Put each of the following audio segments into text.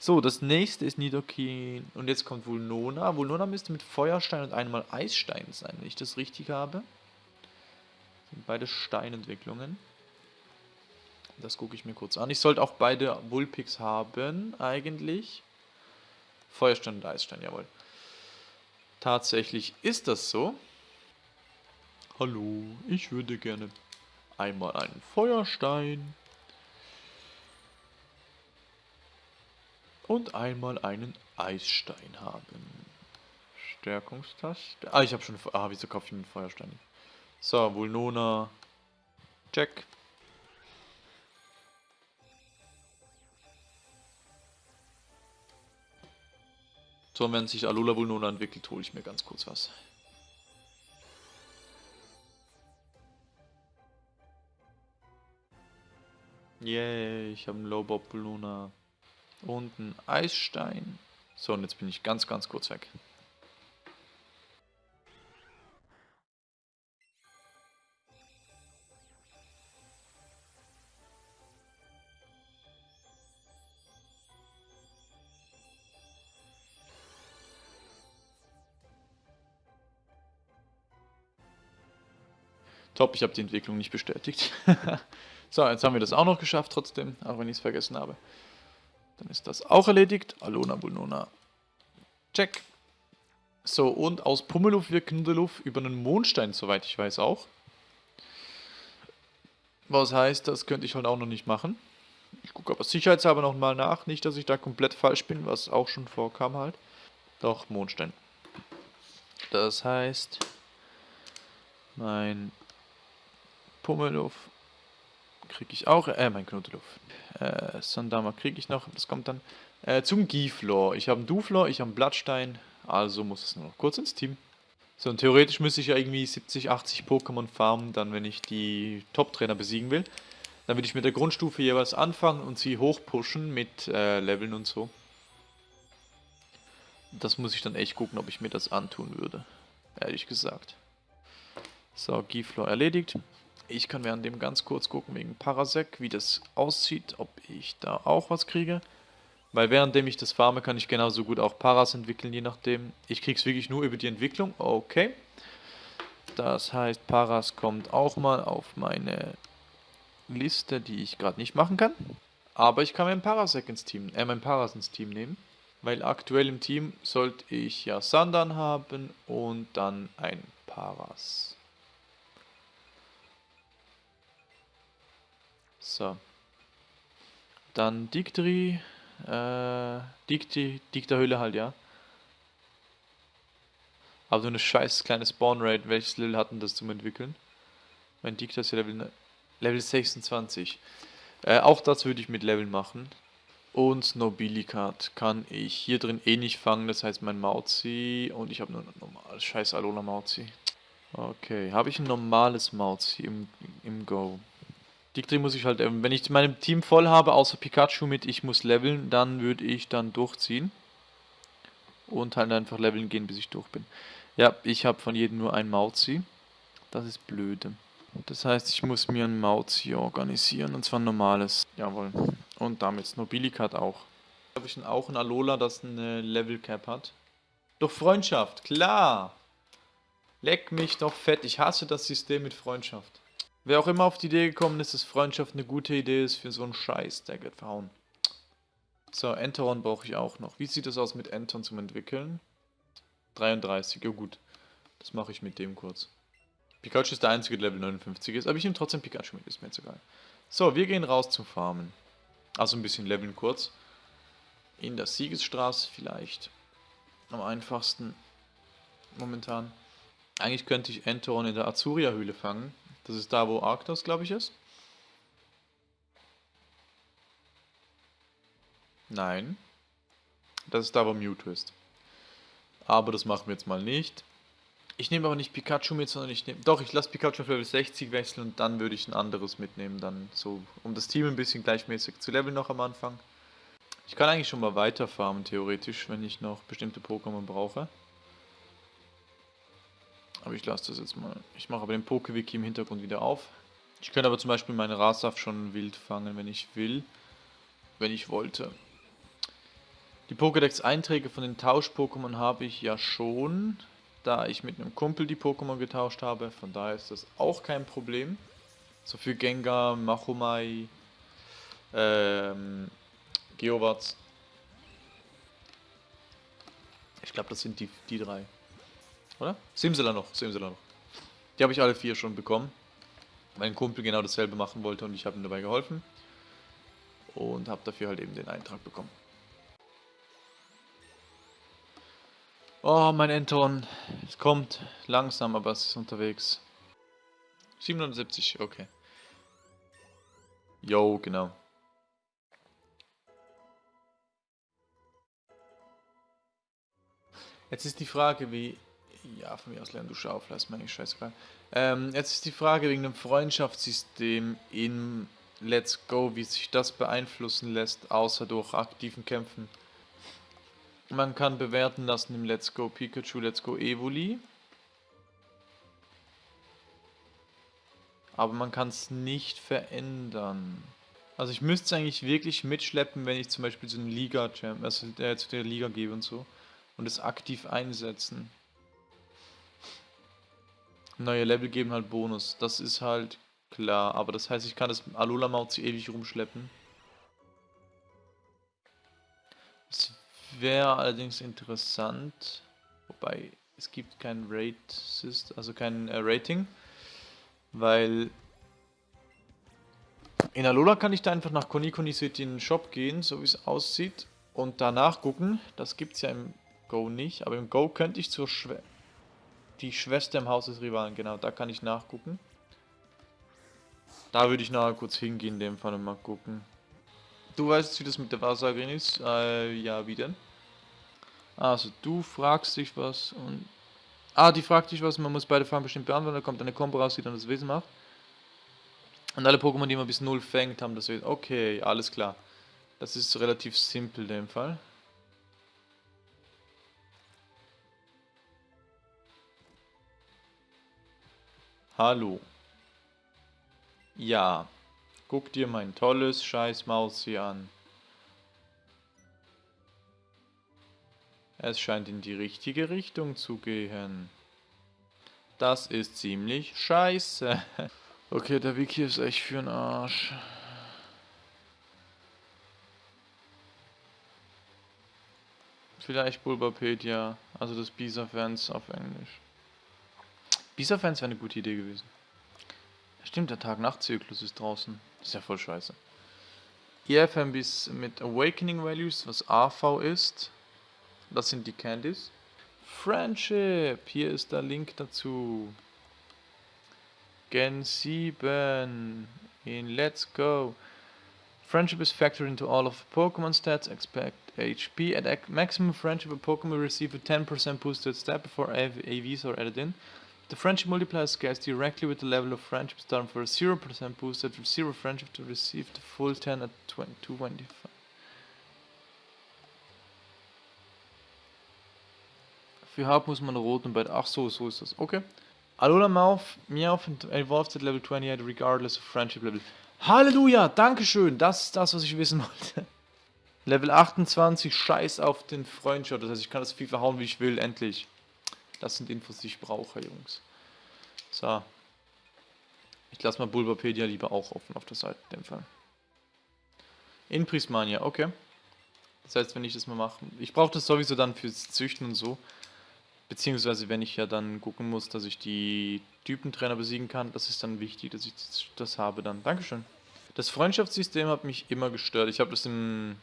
So, das nächste ist Nidoking. Und jetzt kommt Vulnona. Vulnona müsste mit Feuerstein und einmal Eisstein sein, wenn ich das richtig habe. Das sind beide Steinentwicklungen. Das gucke ich mir kurz an. Ich sollte auch beide Vulpix haben, eigentlich. Feuerstein und Eisstein, jawohl. Tatsächlich ist das so. Hallo, ich würde gerne einmal einen Feuerstein und einmal einen Eisstein haben. Stärkungstaste. Ah, ich habe schon... Ah, wieso kaufe ich mir einen Feuerstein? So, Vulnona. Check. So, wenn sich Alola Vulnona entwickelt, hole ich mir ganz kurz was. Yay, ich habe einen Lowbob Vulnona. Und ein Eisstein. So, und jetzt bin ich ganz, ganz kurz weg. Top, ich habe die Entwicklung nicht bestätigt. so, jetzt haben wir das auch noch geschafft trotzdem, auch wenn ich es vergessen habe. Dann ist das auch erledigt. Alona Bulnona. Check. So, und aus Pummeluff wird Knuddeluff über einen Mondstein, soweit ich weiß, auch. Was heißt, das könnte ich halt auch noch nicht machen. Ich gucke aber sicherheitshalber nochmal nach. Nicht, dass ich da komplett falsch bin, was auch schon vorkam halt. Doch, Mondstein. Das heißt, mein Pummeluff kriege ich auch, äh, mein Knuddeluff. Äh, Sandama kriege ich noch, das kommt dann äh, zum Giflor. Ich habe einen Duflor, ich habe einen Blattstein, also muss es nur noch kurz ins Team. So, und theoretisch müsste ich ja irgendwie 70, 80 Pokémon farmen, dann wenn ich die Top-Trainer besiegen will. Dann würde ich mit der Grundstufe jeweils anfangen und sie hochpushen mit äh, Leveln und so. Das muss ich dann echt gucken, ob ich mir das antun würde. Ehrlich gesagt. So, Giflor erledigt. Ich kann während dem ganz kurz gucken wegen Parasec, wie das aussieht, ob ich da auch was kriege. Weil währenddem ich das farme, kann ich genauso gut auch Paras entwickeln, je nachdem. Ich kriege es wirklich nur über die Entwicklung. Okay. Das heißt, Paras kommt auch mal auf meine Liste, die ich gerade nicht machen kann. Aber ich kann mein Parasec ins Team, äh, mein Paras ins Team nehmen. Weil aktuell im Team sollte ich ja Sandan haben und dann ein Paras. So. Dann Dictri. Äh, Dicti, Dicta-Höhle halt, ja. Aber so eine scheiß kleine Spawn-Rate. Welches Level hatten das zum Entwickeln? Mein Dicta ist ja Level, ne, Level 26. Äh, auch das würde ich mit Level machen. Und Nobilikat kann ich hier drin eh nicht fangen, das heißt mein Mauzi. Und ich habe nur ein normales scheiß Alola Mauzi. Okay, habe ich ein normales Mauzi im, im Go? Dictri muss ich halt, ähm, wenn ich mein Team voll habe, außer Pikachu mit ich muss leveln, dann würde ich dann durchziehen. Und halt einfach leveln gehen, bis ich durch bin. Ja, ich habe von jedem nur ein Mauzi. Das ist blöde. Das heißt, ich muss mir ein Mauzi organisieren, und zwar ein normales. Jawohl. Und damit Nobilikat auch. Habe ich auch ein Alola, das eine Level Cap hat. Doch Freundschaft, klar! Leck mich doch fett, ich hasse das System mit Freundschaft. Wer auch immer auf die Idee gekommen ist, dass Freundschaft eine gute Idee ist für so einen Scheiß, der wird verhauen. So, Enteron brauche ich auch noch. Wie sieht es aus mit Enton zum Entwickeln? 33, ja gut. Das mache ich mit dem kurz. Pikachu ist der einzige, der Level 59 ist, aber ich nehme trotzdem Pikachu mit, ist mir jetzt egal. So, wir gehen raus zum Farmen. Also ein bisschen leveln kurz. In der Siegesstraße vielleicht. Am einfachsten. Momentan. Eigentlich könnte ich Enteron in der Azuria-Höhle fangen. Das ist da, wo Arctos, glaube ich, ist. Nein. Das ist da, wo Mewtwo ist. Aber das machen wir jetzt mal nicht. Ich nehme aber nicht Pikachu mit, sondern ich nehme... Doch, ich lasse Pikachu auf Level 60 wechseln und dann würde ich ein anderes mitnehmen. Dann so, um das Team ein bisschen gleichmäßig zu leveln noch am Anfang. Ich kann eigentlich schon mal weiter farmen, theoretisch, wenn ich noch bestimmte Pokémon brauche. Aber ich lasse das jetzt mal. Ich mache aber den Pokewiki im Hintergrund wieder auf. Ich könnte aber zum Beispiel meine Rasaf schon wild fangen, wenn ich will. Wenn ich wollte. Die Pokédex-Einträge von den Tausch-Pokémon habe ich ja schon, da ich mit einem Kumpel die Pokémon getauscht habe. Von daher ist das auch kein Problem. So für Gengar, Machomai, ähm, Geowatz. Ich glaube, das sind die, die drei. Oder? Simsela noch, Simsela noch. Die habe ich alle vier schon bekommen. Mein Kumpel genau dasselbe machen wollte und ich habe ihm dabei geholfen. Und habe dafür halt eben den Eintrag bekommen. Oh, mein Enton. Es kommt langsam, aber es ist unterwegs. 770, okay. Jo, genau. Jetzt ist die Frage, wie... Ja, von mir aus lernen du Schaufel, ist mir eigentlich scheißegal. Ähm, jetzt ist die Frage wegen dem Freundschaftssystem in Let's Go, wie sich das beeinflussen lässt, außer durch aktiven Kämpfen. Man kann bewerten lassen im Let's Go Pikachu, Let's Go Evoli. Aber man kann es nicht verändern. Also ich müsste es eigentlich wirklich mitschleppen, wenn ich zum Beispiel zu, Liga also, äh, zu der Liga gehe und so. Und es aktiv einsetzen. Neue Level geben halt Bonus. Das ist halt klar. Aber das heißt, ich kann das Alola Maut ewig rumschleppen. Es wäre allerdings interessant. Wobei, es gibt kein Rate, also kein äh, Rating. Weil in Alola kann ich da einfach nach Konikoni City in den Shop gehen, so wie es aussieht. Und danach gucken. Das gibt es ja im Go nicht. Aber im Go könnte ich zur Schwester die Schwester im Haus des Rivalen, genau, da kann ich nachgucken. Da würde ich nachher kurz hingehen, in dem Fall und mal gucken. Du weißt, wie das mit der Wahrsagerin ist? Äh, ja, wie denn? Also, du fragst dich was und... Ah, die fragt dich was, man muss beide Fragen bestimmt beantworten, da kommt eine Kombo raus, die dann das Wesen macht. Und alle Pokémon, die man bis 0 fängt, haben das Wesen. Okay, alles klar. Das ist relativ simpel in dem Fall. Hallo. Ja, guck dir mein tolles Scheißmaus hier an. Es scheint in die richtige Richtung zu gehen. Das ist ziemlich scheiße. Okay, der Wiki ist echt für den Arsch. Vielleicht Bulbapedia, also das Bisa-Fans auf Englisch. Bisa-Fans wäre eine gute Idee gewesen. Stimmt, der Tag-Nacht-Zyklus ist draußen. Ist ja voll scheiße. EFMBs mit Awakening Values, was AV ist. Das sind die Candies. Friendship, hier ist der Link dazu. Gen 7 in Let's Go. Friendship is factored into all of Pokemon stats. Expect HP. At maximum friendship, a Pokemon will receive a 10% boosted stat before AVs are added in. The friendship multiplier scales directly with the level of friendship starting for a 0% boosted with 0 friendship to receive the full 10 at 20, 225. Für Haupt muss man rot und bei ach so, so ist das. Okay. Alola Mouth, Meowth evolved at level 28 regardless of friendship level. Halleluja, Dankeschön, das ist das, was ich wissen wollte. Level 28, scheiß auf den Freundschaft, das heißt, ich kann das viel verhauen, wie ich will, endlich. Das sind Infos, die ich brauche, Jungs. So. Ich lasse mal Bulbapedia lieber auch offen auf der Seite, in dem Fall. In Prismania, okay. Das heißt, wenn ich das mal mache, ich brauche das sowieso dann fürs Züchten und so. Beziehungsweise, wenn ich ja dann gucken muss, dass ich die Typentrainer besiegen kann, das ist dann wichtig, dass ich das habe dann. Dankeschön. Das Freundschaftssystem hat mich immer gestört. Ich habe das im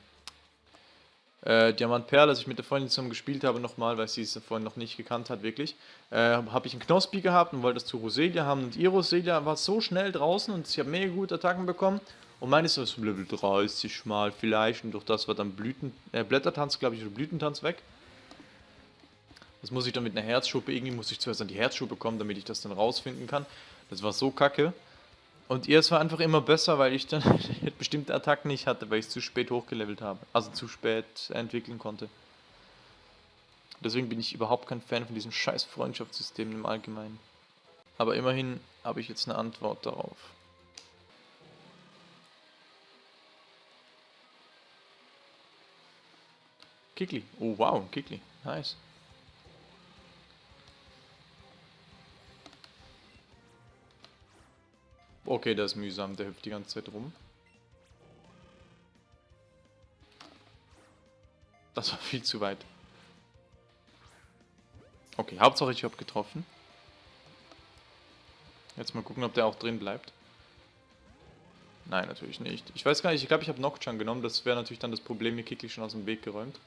äh, Diamant Perl, als ich mit der Freundin zusammen gespielt habe, nochmal, weil sie es vorhin noch nicht gekannt hat, wirklich, äh, habe ich einen Knospi gehabt und wollte das zu Roselia haben. Und ihre Roselia war so schnell draußen und sie hat mega gute Attacken bekommen. Und meine ist so Level 30 mal vielleicht. Und durch das war dann Blüten, äh, Blättertanz, glaube ich, oder Blütentanz weg. Das muss ich dann mit einer Herzschuppe, irgendwie muss ich zuerst an die Herzschuppe kommen, damit ich das dann rausfinden kann. Das war so kacke. Und ihr, es war einfach immer besser, weil ich dann bestimmte Attacken nicht hatte, weil ich es zu spät hochgelevelt habe. Also zu spät entwickeln konnte. Deswegen bin ich überhaupt kein Fan von diesem scheiß Freundschaftssystem im Allgemeinen. Aber immerhin habe ich jetzt eine Antwort darauf. Kikli. Oh, wow, Kikli. Nice. Okay, das ist mühsam. Der hüpft die ganze Zeit rum. Das war viel zu weit. Okay, Hauptsache ich habe getroffen. Jetzt mal gucken, ob der auch drin bleibt. Nein, natürlich nicht. Ich weiß gar nicht, ich glaube, ich habe Nocturne genommen. Das wäre natürlich dann das Problem, mir Kikli schon aus dem Weg geräumt.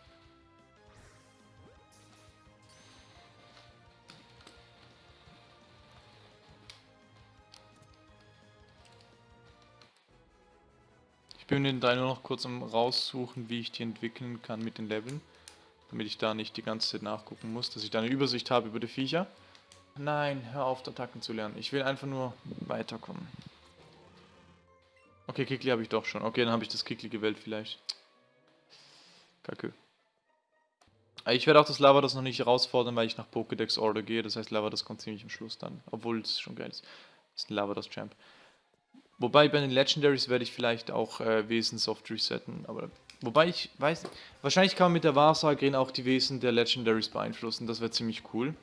Bin den nur noch kurz am raussuchen, wie ich die entwickeln kann mit den Leveln. Damit ich da nicht die ganze Zeit nachgucken muss, dass ich da eine Übersicht habe über die Viecher. Nein, hör auf, Attacken zu lernen. Ich will einfach nur weiterkommen. Okay, Kikli habe ich doch schon. Okay, dann habe ich das Kikli gewählt vielleicht. Kacke. Ah, ich werde auch das Lava das noch nicht herausfordern, weil ich nach Pokédex Order gehe. Das heißt, Lava das kommt ziemlich am Schluss dann. Obwohl es schon geil ist. Das ist ein Lava das Champ. Wobei bei den Legendaries werde ich vielleicht auch äh, Wesen soft resetten. Aber wobei ich weiß, wahrscheinlich kann man mit der Wahrsagerin auch die Wesen der Legendaries beeinflussen. Das wäre ziemlich cool.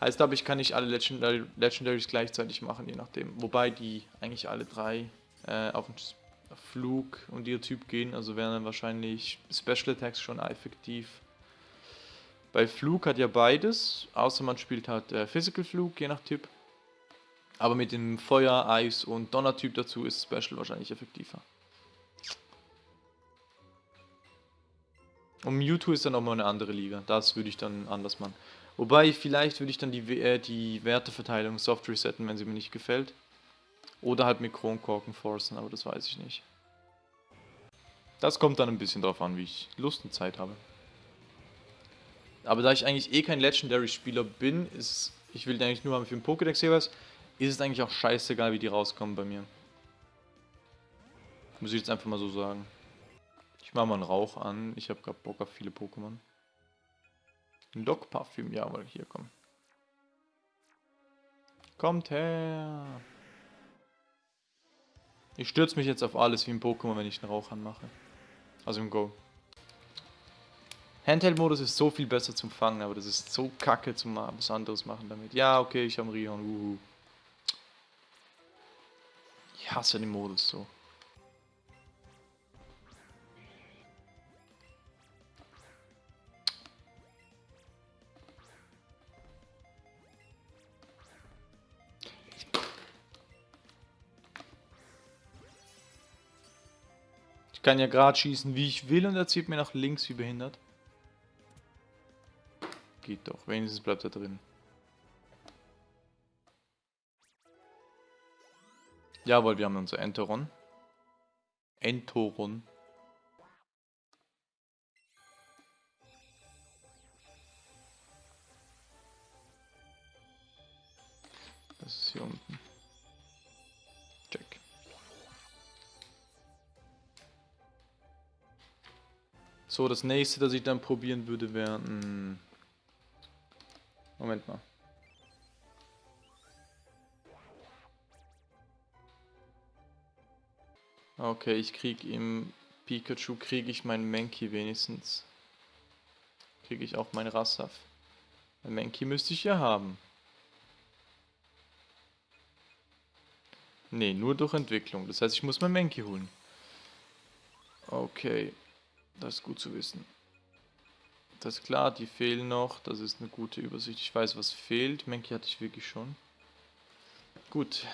Heißt aber, ich kann nicht alle Legendary, Legendaries gleichzeitig machen, je nachdem. Wobei die eigentlich alle drei äh, auf den Flug und ihr Typ gehen, also wären dann wahrscheinlich Special Attacks schon effektiv. Bei Flug hat ja beides, außer man spielt halt äh, Physical Flug, je nach Typ. Aber mit dem Feuer, Eis und Donner-Typ dazu ist Special wahrscheinlich effektiver. Und Mewtwo ist dann nochmal eine andere Liga. Das würde ich dann anders machen. Wobei, vielleicht würde ich dann die, äh, die Werteverteilung soft resetten, wenn sie mir nicht gefällt. Oder halt mit Kronkorken forcen, aber das weiß ich nicht. Das kommt dann ein bisschen drauf an, wie ich Lust und Zeit habe. Aber da ich eigentlich eh kein Legendary-Spieler bin, ist, ich will eigentlich nur haben für den Pokédex jeweils, ist es eigentlich auch scheißegal, wie die rauskommen bei mir. Muss ich jetzt einfach mal so sagen. Ich mache mal einen Rauch an, ich habe gerade Bock auf viele Pokémon. Ein Lock-Parfüm, jawohl, hier, komm. Kommt her! Ich stürze mich jetzt auf alles wie im Pokémon, wenn ich einen Rauch anmache. Also im Go. Handheld-Modus ist so viel besser zum Fangen, aber das ist so kacke zum was anderes machen damit. Ja, okay, ich habe Rion, uhu. Ich hasse den Modus so. kann ja gerade schießen, wie ich will und er zieht mir nach links wie behindert. Geht doch, wenigstens bleibt er drin. Jawohl, wir haben unser Enteron. Entoron. Das ist hier unten. So, das nächste, das ich dann probieren würde, wäre... Moment mal. Okay, ich krieg im Pikachu, kriege ich meinen Mankey wenigstens. Kriege ich auch meinen Rassaf. Ein Mankey müsste ich ja haben. Ne, nur durch Entwicklung. Das heißt, ich muss mein Mankey holen. Okay. Das ist gut zu wissen. Das ist klar, die fehlen noch. Das ist eine gute Übersicht. Ich weiß, was fehlt. Menki hatte ich wirklich schon. Gut.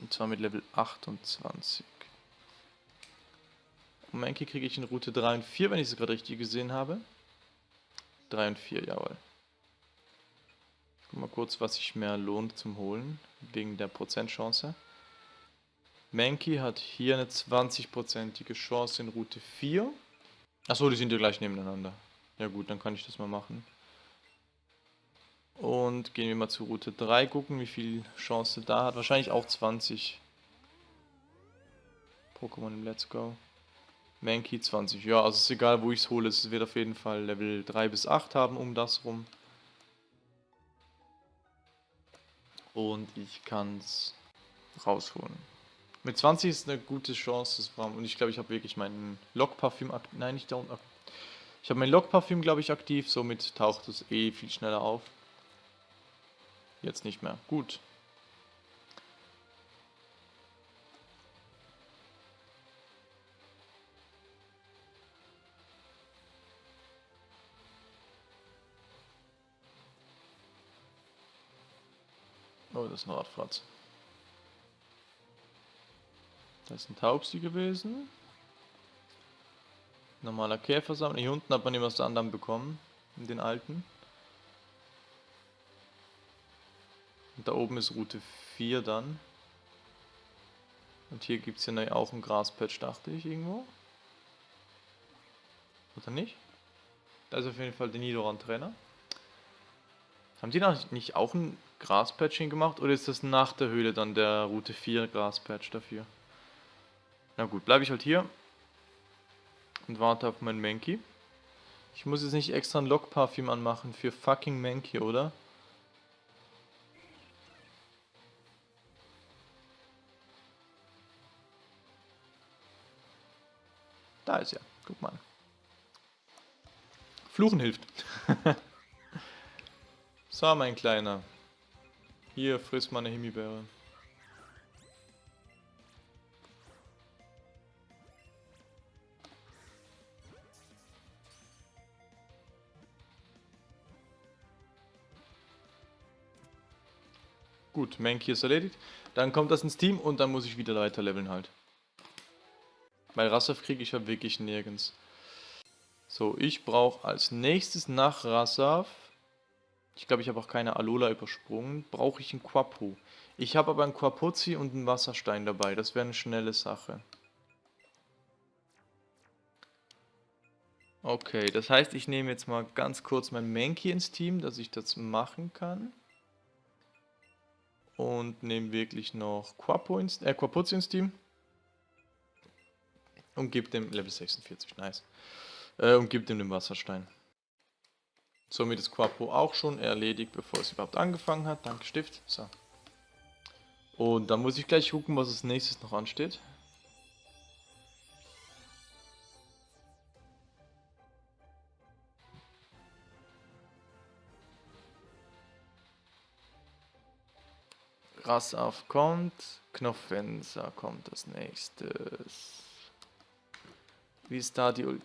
Und zwar mit Level 28. Und Menki kriege ich in Route 3 und 4, wenn ich es gerade richtig gesehen habe. 3 und 4, jawohl. Guck mal kurz, was sich mehr lohnt zum Holen. Wegen der Prozentchance. Mankey hat hier eine 20%ige Chance in Route 4. Achso, die sind ja gleich nebeneinander. Ja gut, dann kann ich das mal machen. Und gehen wir mal zu Route 3, gucken, wie viel Chance da hat. Wahrscheinlich auch 20. Pokémon im Let's Go. Mankey 20. Ja, also ist egal, wo ich es hole. Es wird auf jeden Fall Level 3 bis 8 haben, um das rum. Und ich kann es rausholen. Mit 20 ist eine gute Chance, und ich glaube, ich habe wirklich meinen Lockparfüm aktiv. Nein, nicht da unten. Ich habe mein Lockparfüm, glaube ich, aktiv, somit taucht es eh viel schneller auf. Jetzt nicht mehr. Gut. Oh, das ist ein Radfratz. Das ist ein Taubsi gewesen. Normaler Käfersammler. Hier unten hat man immer aus der anderen bekommen. Den alten. Und da oben ist Route 4 dann. Und hier gibt es ja auch ein Graspatch, dachte ich, irgendwo. Oder nicht? Da ist auf jeden Fall der Nidoran-Trainer. Haben die noch nicht auch ein Graspatching gemacht? Oder ist das nach der Höhle dann der Route 4 Graspatch dafür? Na gut, bleibe ich halt hier. Und warte auf meinen Mankey. Ich muss jetzt nicht extra ein Lockparfüm anmachen für fucking Mankey, oder? Da ist er. Guck mal. Fluchen hilft. so, mein Kleiner. Hier, friss mal eine Himbeere. Gut, Mankey ist erledigt. Dann kommt das ins Team und dann muss ich wieder weiter leveln halt. Weil Rassaf kriege ich ja wirklich nirgends. So, ich brauche als nächstes nach Rassaf, ich glaube ich habe auch keine Alola übersprungen, brauche ich einen Quapo. Ich habe aber einen Quapuzzi und einen Wasserstein dabei, das wäre eine schnelle Sache. Okay, das heißt, ich nehme jetzt mal ganz kurz mein Mankey ins Team, dass ich das machen kann und nehme wirklich noch Quapo ins, äh, Quapuzzi ins Team. Und gebe dem Level 46, nice. Äh, und gebe dem den Wasserstein. Somit ist Quapo auch schon erledigt, bevor es überhaupt angefangen hat. Danke Stift. So. Und dann muss ich gleich gucken, was als nächstes noch ansteht. Rassauf kommt, Knopfenser kommt als nächstes. Wie ist da die... Ul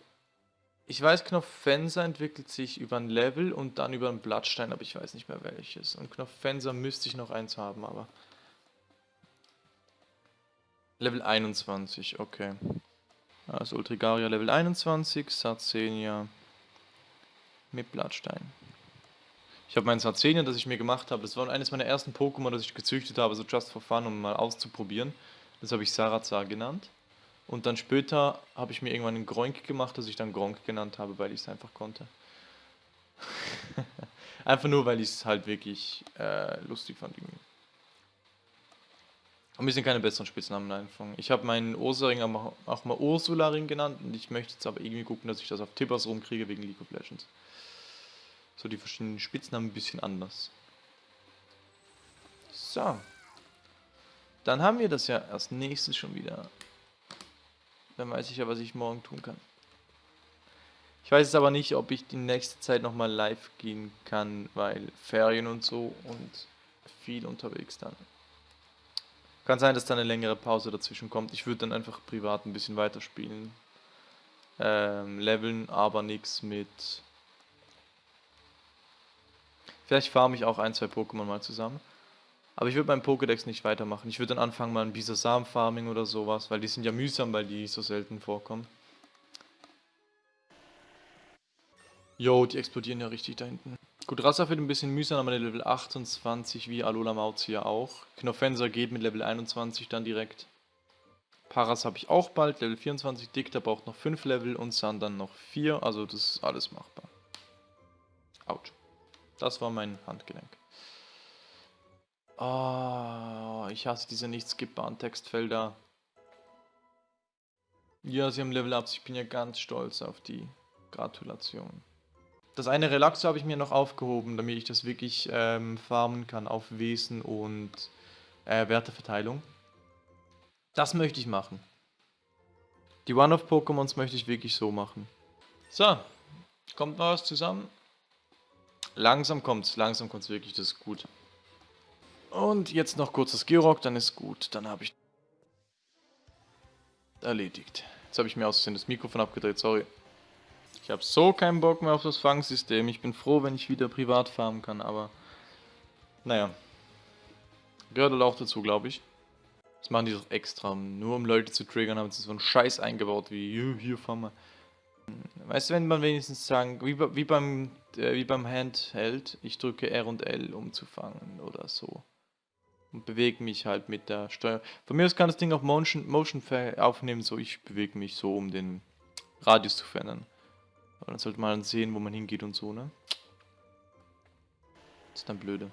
ich weiß, Knopfenser entwickelt sich über ein Level und dann über einen Blattstein, aber ich weiß nicht mehr welches. Und Knopfenser müsste ich noch eins haben, aber... Level 21, okay. Also Ultrigaria Level 21, Sarzenia mit Blattstein. Ich habe meinen Sarzenia, das ich mir gemacht habe, das war eines meiner ersten Pokémon, das ich gezüchtet habe, so just for fun, um mal auszuprobieren. Das habe ich Sarazar genannt. Und dann später habe ich mir irgendwann einen Groink gemacht, das ich dann Gronk genannt habe, weil ich es einfach konnte. einfach nur, weil ich es halt wirklich äh, lustig fand. Irgendwie. Und mir sind keine besseren Spitznamen einfangen. Ich habe meinen Ursaring auch mal Ursularing genannt und ich möchte jetzt aber irgendwie gucken, dass ich das auf Tippers rumkriege wegen League of Legends so die verschiedenen Spitznamen ein bisschen anders. So. Dann haben wir das ja als nächstes schon wieder. Dann weiß ich ja, was ich morgen tun kann. Ich weiß jetzt aber nicht, ob ich die nächste Zeit nochmal live gehen kann, weil Ferien und so und viel unterwegs dann. Kann sein, dass da eine längere Pause dazwischen kommt. Ich würde dann einfach privat ein bisschen weiterspielen. Ähm, leveln, aber nichts mit Vielleicht farme ich auch ein, zwei Pokémon mal zusammen. Aber ich würde beim Pokédex nicht weitermachen. Ich würde dann anfangen mal ein Bisasam-Farming oder sowas, weil die sind ja mühsam, weil die so selten vorkommen. Jo, die explodieren ja richtig da hinten. Gut, Rassa wird ein bisschen mühsam, aber Level 28 wie Alola Mauzia auch. Knofenser geht mit Level 21 dann direkt. Paras habe ich auch bald, Level 24. Dick, der braucht noch 5 Level und San dann noch 4. Also das ist alles machbar. Autsch. Das war mein Handgelenk. Oh, ich hasse diese nicht skippbaren Textfelder. Ja, sie haben Level Ups. Ich bin ja ganz stolz auf die Gratulation. Das eine Relaxo habe ich mir noch aufgehoben, damit ich das wirklich ähm, farmen kann auf Wesen und äh, Werteverteilung. Das möchte ich machen. Die One-of-Pokémons möchte ich wirklich so machen. So, kommt noch was zusammen. Langsam kommt's, langsam kommt's wirklich, das ist gut. Und jetzt noch kurz das Georock, dann ist gut. Dann habe ich erledigt. Jetzt habe ich mir aussehen das Mikrofon abgedreht, sorry. Ich habe so keinen Bock mehr auf das Fangsystem. Ich bin froh, wenn ich wieder privat farmen kann, aber... Naja. Gehört halt auch dazu, glaube ich. Das machen die doch extra, nur um Leute zu triggern, haben sie so einen Scheiß eingebaut, wie hier, hier fahren wir. Weißt du, wenn man wenigstens sagen, wie, wie, beim, äh, wie beim Handheld, ich drücke R und L, um zu fangen oder so. Und bewege mich halt mit der Steuer. Von mir aus kann das Ding auch Motion, Motion aufnehmen, so ich bewege mich so, um den Radius zu verändern. Aber dann sollte man sehen, wo man hingeht und so, ne? Das ist dann blöde.